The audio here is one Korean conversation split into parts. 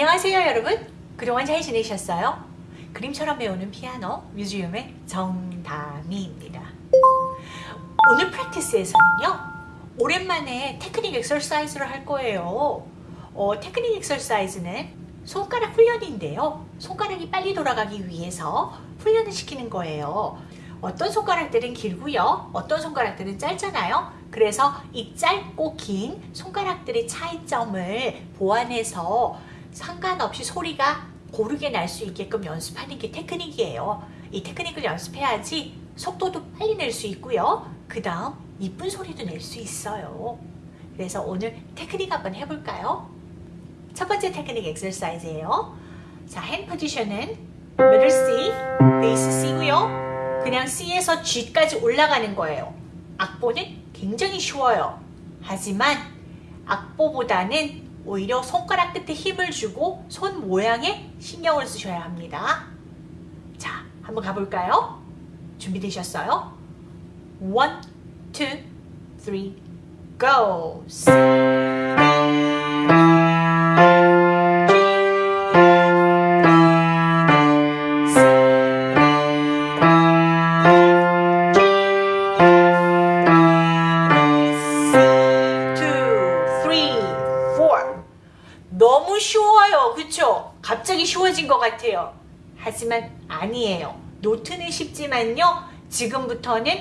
안녕하세요 여러분. 그동안 잘 지내셨어요? 그림처럼 배우는 피아노 뮤지엄의 정다미입니다. 오늘 practice에서는요 오랜만에 technique exercise를 할 거예요. 어, technique exercise는 손가락 훈련인데요. 손가락이 빨리 돌아가기 위해서 훈련을 시키는 거예요. 어떤 손가락들은 길고요 어떤 손가락들은 짧잖아요. 그래서 이 짧고 긴 손가락들의 차이점을 보완해서 상관없이 소리가 고르게 날 수 있게끔 연습하는 게 테크닉이에요. 이 테크닉을 연습해야지 속도도 빨리 낼 수 있고요. 그 다음 이쁜 소리도 낼 수 있어요. 그래서 오늘 테크닉 한번 해볼까요? 첫 번째 technique exercise예요. 자, hand position은 middle C, bass C고요. 그냥 C에서 G까지 올라가는 거예요. 악보는 굉장히 쉬워요. 하지만 악보보다는 오히려 손가락 끝에 힘을 주고 손 모양에 신경을 쓰셔야 합니다. 자, 한번 가볼까요? 준비되셨어요? 1, 2, 3, go! 쉬워진 것 같아요. 하지만 아니에요. 노트는 쉽지만요. 지금부터는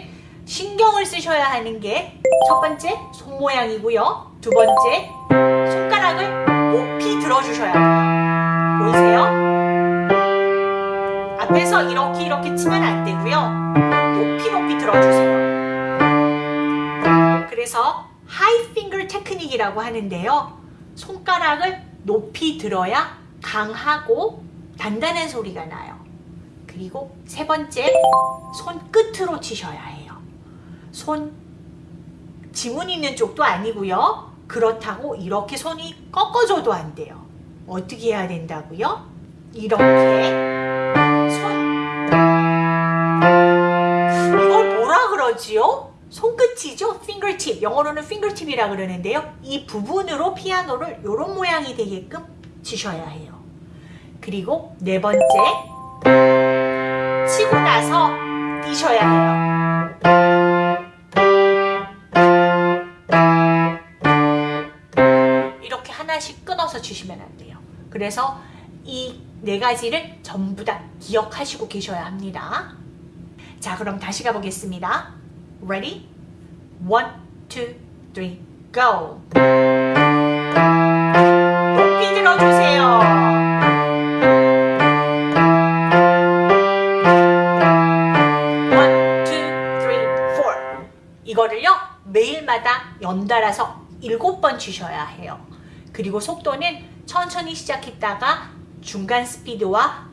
신경을 쓰셔야 하는 게 첫 번째 손 모양이고요. 두 번째 손가락을 높이 들어주셔야 돼요. 보이세요? 앞에서 이렇게 이렇게 치면 안 되고요. 높이 높이 들어주세요. 그래서 high finger technique이라고 하는데요. 손가락을 높이 들어야 강하고 단단한 소리가 나요. 그리고 세 번째, 손 끝으로 치셔야 해요. 손 지문 있는 쪽도 아니고요. 그렇다고 이렇게 손이 꺾어져도 안 돼요. 어떻게 해야 된다고요? 이렇게 손 이걸 뭐라 그러지요? 손끝이죠? fingertip. 영어로는 fingertip이라 그러는데요. 이 부분으로 피아노를 이런 모양이 되게끔 치셔야 해요. 그리고 네 번째, 치고 나서 뛰셔야 해요. 이렇게 하나씩 끊어서 치시면 안 돼요. 그래서 이 네 가지를 전부 다 기억하시고 계셔야 합니다. 자, 그럼 다시 가보겠습니다. Ready? One, go! 연달아서 일곱 번 치셔야 해요. 그리고 속도는 천천히 시작했다가 중간 스피드와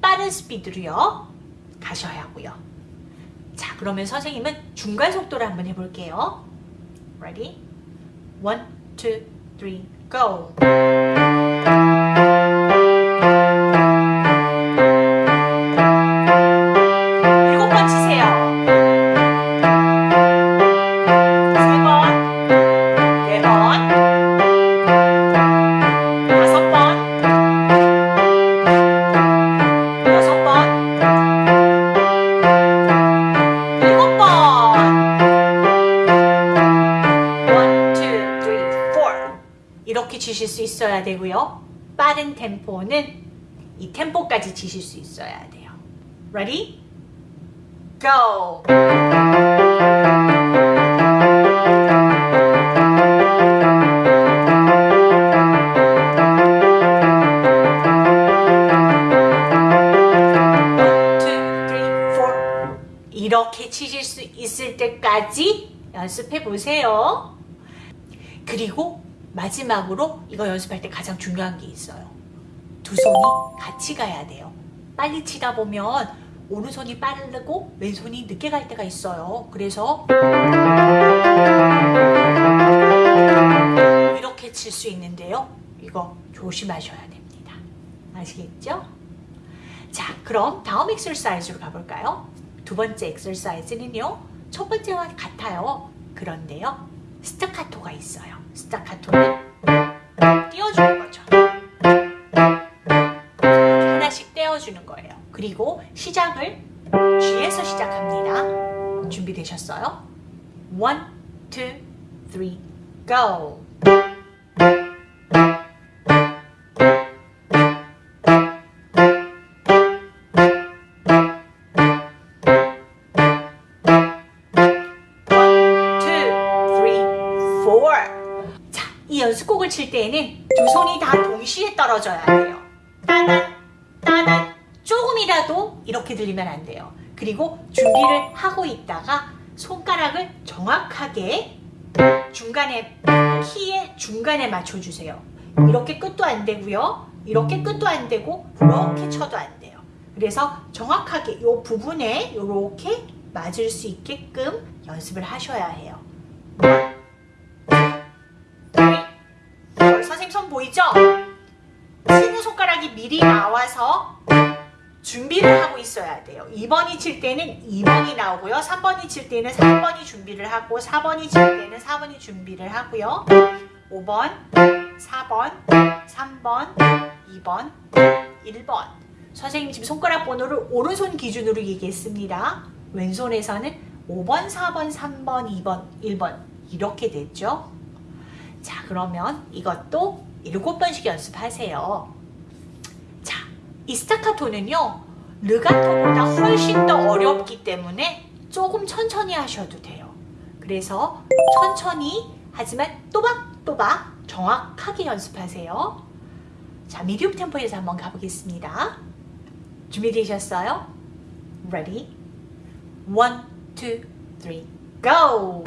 빠른 스피드로요, 가셔야 하고요. 자, 그러면 선생님은 중간 속도를 한번 해볼게요. Ready? One, two, three, go! 있어야 되고요. 빠른 템포는 이 템포까지 치실 수 있어야 돼요. Ready? Go! 이렇게 치실 수 있을 때까지 연습해 보세요. 그리고 마지막으로 이거 연습할 때 가장 중요한 게 있어요. 두 손이 같이 가야 돼요. 빨리 치다 보면 오른손이 빠르고 왼손이 늦게 갈 때가 있어요. 그래서 이렇게 칠 수 있는데요. 이거 조심하셔야 됩니다. 아시겠죠? 자, 그럼 다음 엑설사이즈로 가볼까요? 두 번째 엑설사이즈는요. 첫 번째와 같아요. 그런데요. 스타카토가 있어요. 스타카토는 띄워주는 거죠. 하나씩 떼어주는 거예요. 그리고 시작을 G에서 시작합니다. 준비되셨어요? 1, 2, 3, go! 이 연습곡을 칠 때에는 두 손이 다 동시에 떨어져야 돼요. 따단, 따단. 조금이라도 이렇게 들리면 안 돼요. 그리고 준비를 하고 있다가 손가락을 정확하게 중간에 키의 중간에 맞춰주세요. 이렇게 끝도 안 되고요. 이렇게 끝도 안 되고 이렇게 쳐도 안 돼요. 그래서 정확하게 이 부분에 이렇게 맞을 수 있게끔 연습을 하셔야 해요. 보이죠? 치는 손가락이 미리 나와서 준비를 하고 있어야 돼요. 2번이 칠 때는 2번이 나오고요. 3번이 칠 때는 3번이 준비를 하고 4번이 칠 때는 4번이 준비를 하고요. 5번, 4번, 3번, 2번, 1번 선생님 지금 손가락 번호를 오른손 기준으로 얘기했습니다. 왼손에서는 5번, 4번, 3번, 2번, 1번 이렇게 됐죠. 자 그러면 이것도 7번씩 연습하세요. 이 스타카토는요 르가토보다 훨씬 더 어렵기 때문에 조금 천천히 하셔도 돼요 그래서 천천히 하지만 또박또박 정확하게 연습하세요 자 미디움 템포에서 한번 가보겠습니다 준비되셨어요? Ready? One, two, three, go!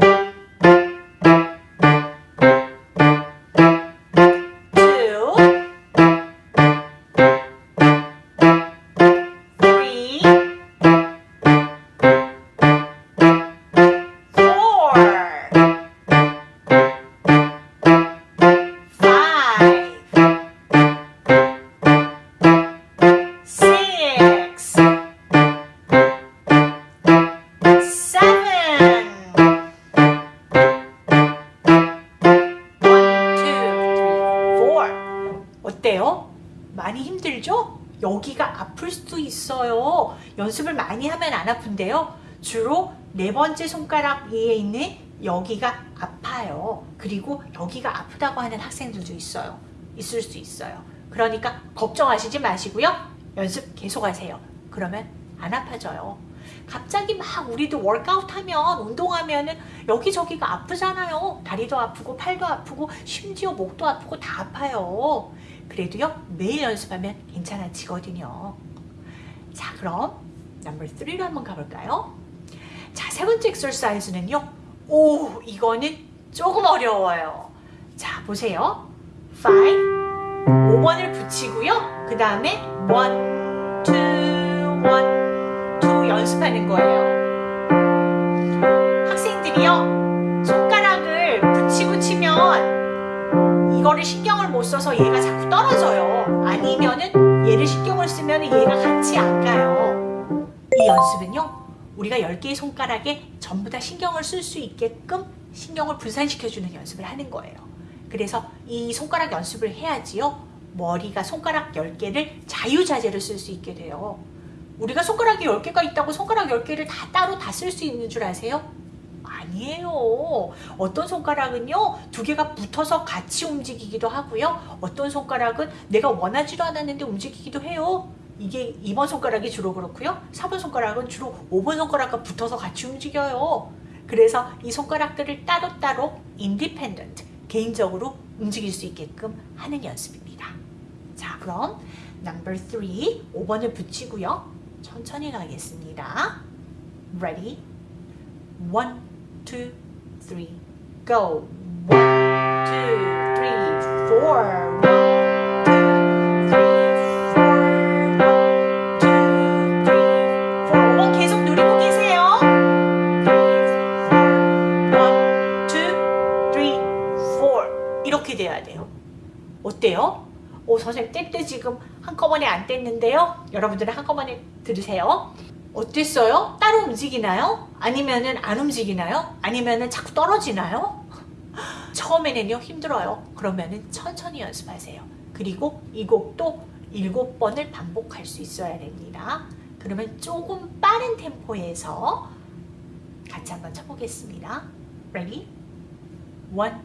아픈데요. 주로 네 번째 손가락 위에 있는 여기가 아파요. 그리고 여기가 아프다고 하는 학생들도 있어요. 있을 수 있어요. 그러니까 걱정하시지 마시고요. 연습 계속하세요. 그러면 안 아파져요. 갑자기 막 우리도 워크아웃 하면 운동하면 은 여기저기가 아프잖아요. 다리도 아프고 팔도 아프고 심지어 목도 아프고 다 아파요. 그래도요 매일 연습하면 괜찮아지거든요 자 그럼 넘버 3로 한번 가볼까요? 자 세 번째 엑서사이즈는요. 오 이거는 조금 어려워요. 자 보세요. 5 5번을 붙이고요. 그 다음에 1 2 1 2 연습하는 거예요. 학생들이요 손가락을 붙이고 치면 이거를 신경을 못 써서 얘가 자꾸 떨어져요. 아니면은 얘를 신경을 쓰면 얘가 같이 안 가요. 이 연습은요. 우리가 10개의 손가락에 전부 다 신경을 쓸 수 있게끔 신경을 분산시켜주는 연습을 하는 거예요. 그래서 이 손가락 연습을 해야지요. 머리가 손가락 10개를 자유자재로 쓸 수 있게 돼요. 우리가 손가락이 10개가 있다고 손가락 10개를 다 따로 다 쓸 수 있는 줄 아세요? 아니에요. 어떤 손가락은요, 두 개가 붙어서 같이 움직이기도 하고요. 어떤 손가락은 내가 원하지도 않았는데 움직이기도 해요. 이게 2번 손가락이 주로 그렇고요. 4번 손가락은 주로 5번 손가락과 붙어서 같이 움직여요. 그래서 이 손가락들을 따로따로 independent, 개인적으로 움직일 수 있게끔 하는 연습입니다. 자, 그럼 number 3, 5번을 붙이고요. 천천히 가겠습니다. Ready? 1, 2, 3, go! 1, 2, 3, 4, 이렇게 돼야 돼요. 어때요? 오 선생님 뗄 때 지금 한꺼번에 안 뗐는데요. 여러분들은 한꺼번에 들으세요. 어땠어요? 따로 움직이나요? 아니면은 안 움직이나요? 아니면은 자꾸 떨어지나요? 처음에는요 힘들어요. 그러면은 천천히 연습하세요. 그리고 이 곡도 일곱 번을 반복할 수 있어야 됩니다. 그러면 조금 빠른 템포에서 같이 한번 쳐보겠습니다. Ready? One,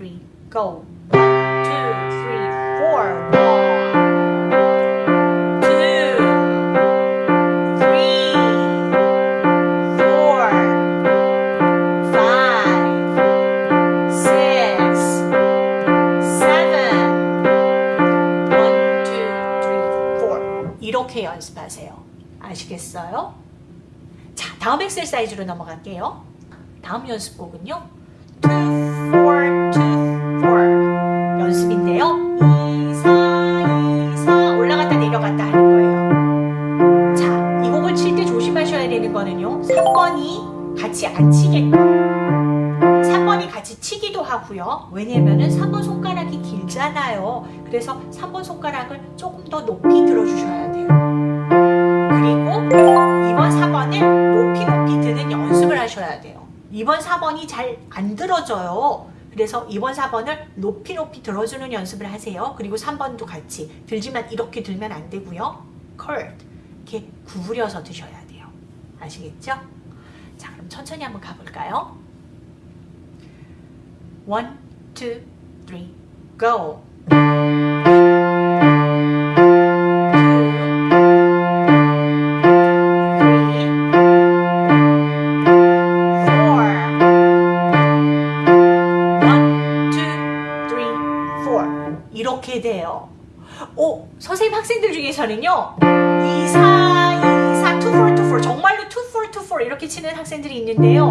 three, go. One, two, three, four. Four. 이렇게 연습하세요. 아시겠어요? 자, 다음 엑셀사이즈로 넘어갈게요. 다음 연습곡은요. 그래서 3번 손가락을 조금 더 높이 들어주셔야 돼요. 그리고 2번, 4번을 높이 높이 드는 연습을 하셔야 돼요. 2번, 4번이 잘 안 들어져요. 그래서 2번, 4번을 높이 높이 들어주는 연습을 하세요. 그리고 3번도 같이 들지만 이렇게 들면 안 되고요. curved 이렇게 구부려서 드셔야 돼요. 아시겠죠? 자, 그럼 천천히 한번 가볼까요? One, two, three, go. 이렇게 돼요. 오, 선생님 학생들 중에서는요. 2, 4, 2, 4, 2, 4, 2, 4 정말로 2, 4, 2, 4 이렇게 치는 학생들이 있는데요.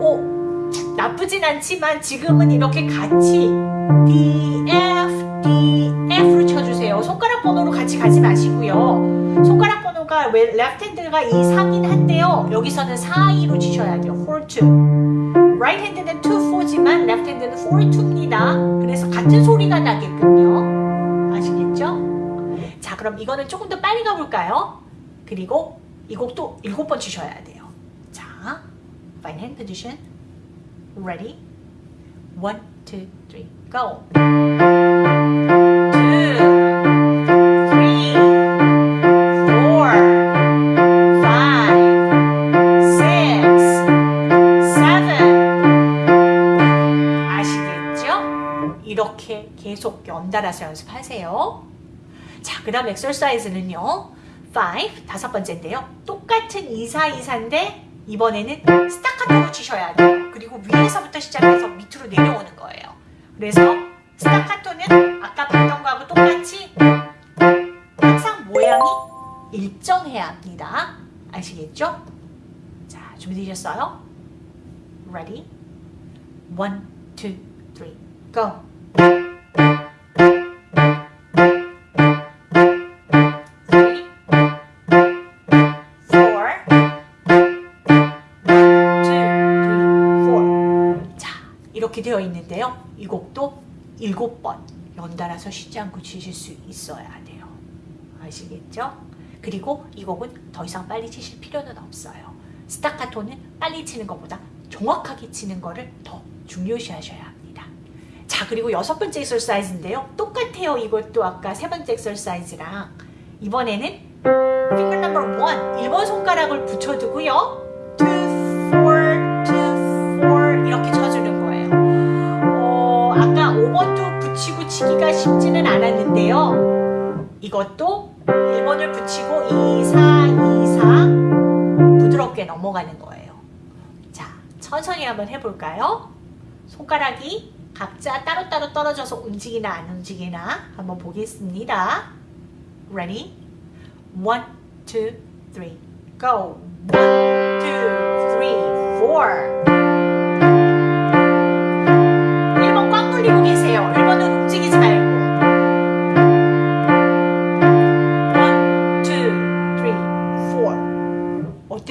오, 나쁘진 않지만 지금은 이렇게 같이 D, F, D, F로 쳐주세요. 손가락 번호로 같이 가지 마시고요. 손가락 번호가 왜 left hand가 2, 4긴 한데요. 여기서는 4, 2로 치셔야 돼요. 4, 2. right hand는 2, 4지만 left hand는 4, 2입니다. 그래서 같은 소리가 나게끔요. 아시겠죠? 자, 그럼 이거는 조금 더 빨리 가볼까요? 그리고 이 곡도 7번 치셔야 돼요. 자, fine hand position. Ready? One, go. 계속 연달아서 연습하세요. 자, 그 다음 엑설사이즈는요. 5, 다섯 번째인데요. 똑같은 2, 4, 2, 4인데 이번에는 스타카토로 치셔야 돼요. 그리고 위에서부터 시작해서 밑으로 내려오는 거예요. 그래서 스타카토는 아까 봤던 거하고 똑같이 항상 모양이 일정해야 합니다. 아시겠죠? 자, 준비되셨어요? Ready? One, two, three, go! 되어 있는데요. 이 곡도 일곱 번 연달아서 쉬지 않고 치실 수 있어야 돼요. 아시겠죠? 그리고 이 곡은 더 이상 빨리 치실 필요는 없어요. 스타카토는 빨리 치는 것보다 정확하게 치는 거를 더 중요시 하셔야 합니다. 자, 그리고 여섯 번째 exercise인데요. 똑같아요. 이것도 아까 세 번째 exercise랑 이번에는 finger number one 1번 손가락을 붙여두고요. 쉽지는 않았는데요. 이것도 1번을 붙이고 2, 4, 2, 4 부드럽게 넘어가는 거예요. 자, 천천히 한번 해볼까요? 손가락이 각자 따로따로 떨어져서 움직이나 안 움직이나 한번 보겠습니다. Ready? One, go. One, two, three, four.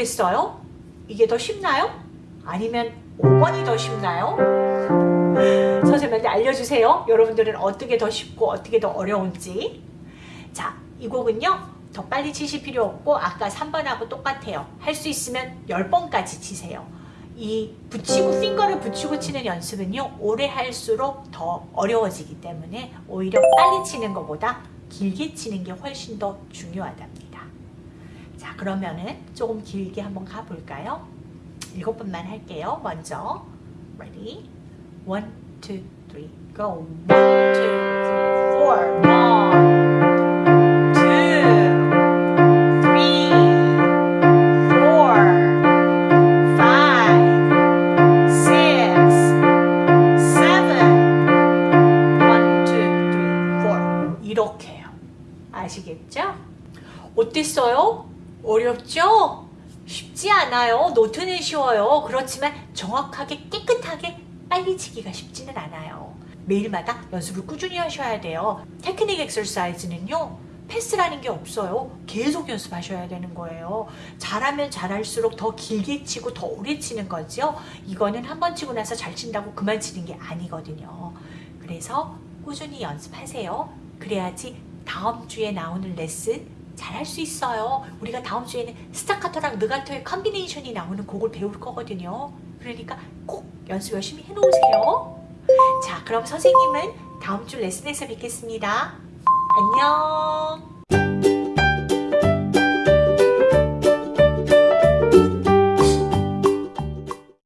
어땠어요? 이게 더 쉽나요? 아니면 5번이 더 쉽나요? 선생님한테 알려주세요. 여러분들은 어떻게 더 쉽고 어떻게 더 어려운지. 자, 이 곡은요. 더 빨리 치실 필요 없고 아까 3번하고 똑같아요. 할 수 있으면 10번까지 치세요. 이 붙이고 핑거를 붙이고 치는 연습은요. 오래 할수록 더 어려워지기 때문에 오히려 빨리 치는 것보다 길게 치는 게 훨씬 더 중요하답니다. 자, 자, 그러면은 조금 길게 한번 가볼까요? 일곱 번만 할게요. 먼저 ready, one, two, three, go. One, two, three, four. 노트는 쉬워요. 그렇지만 정확하게 깨끗하게 빨리 치기가 쉽지는 않아요. 매일마다 연습을 꾸준히 하셔야 돼요. 테크닉 엑서사이즈는요. 패스라는 게 없어요. 계속 연습하셔야 되는 거예요. 잘하면 잘할수록 더 길게 치고 더 오래 치는 거죠. 이거는 한 번 치고 나서 잘 친다고 그만 치는 게 아니거든요. 그래서 꾸준히 연습하세요. 그래야지 다음 주에 나오는 레슨 잘할 수 있어요. 우리가 다음 주에는 스타카토랑 느가토의 컨비네이션이 나오는 곡을 배울 거거든요. 그러니까 꼭 연습 열심히 해놓으세요. 자, 그럼 선생님은 다음 주 레슨에서 뵙겠습니다. 안녕.